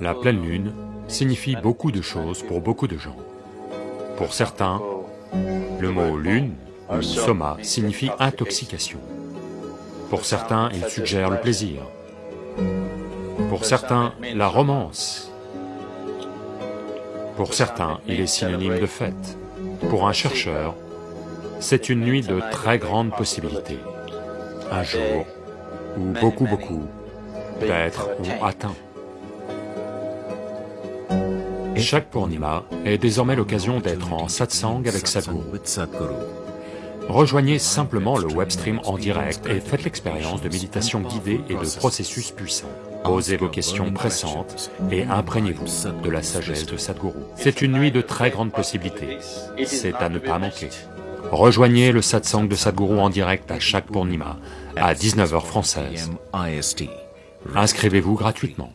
La pleine lune signifie beaucoup de choses pour beaucoup de gens. Pour certains, le mot lune ou soma signifie intoxication. Pour certains, il suggère le plaisir. Pour certains, la romance. Pour certains, il est synonyme de fête. Pour un chercheur, c'est une nuit de très grandes possibilités. Un jour, où beaucoup beaucoup d'êtres ont atteint. Chaque Purnima est désormais l'occasion d'être en satsang avec Sadhguru. Rejoignez simplement le webstream en direct et faites l'expérience de méditation guidée et de processus puissants. Posez vos questions pressantes et imprégnez-vous de la sagesse de Sadhguru. C'est une nuit de très grandes possibilités, c'est à ne pas manquer. Rejoignez le satsang de Sadhguru en direct à chaque Purnima, à 19h française. Inscrivez-vous gratuitement.